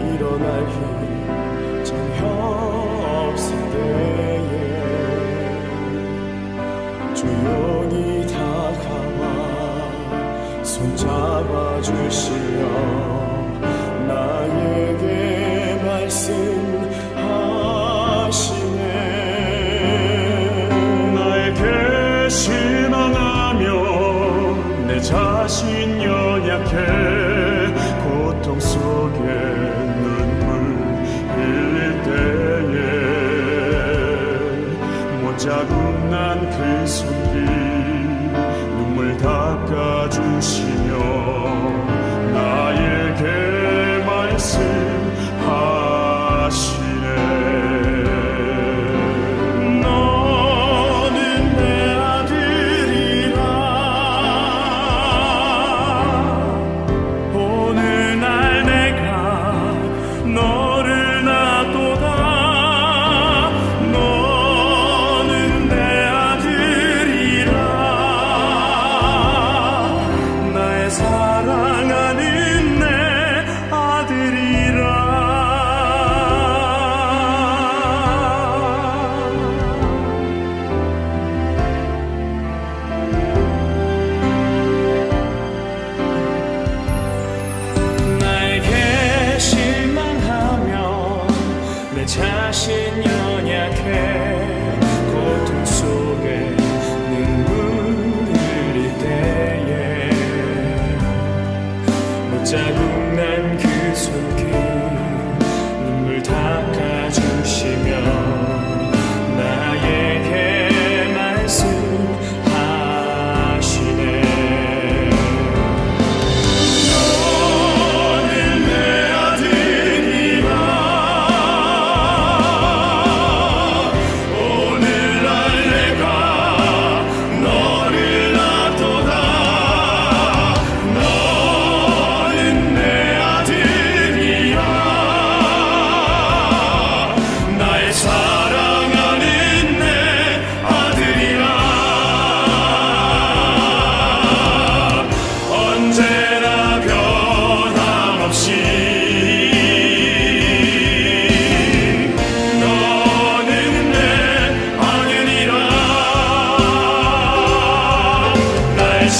일어날 힘 전혀 없을 때에 조용히 다가와 손잡아 주시어 나에게 말씀하시네. 나에게 실망하며 내 자신 연약해. 是。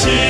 see.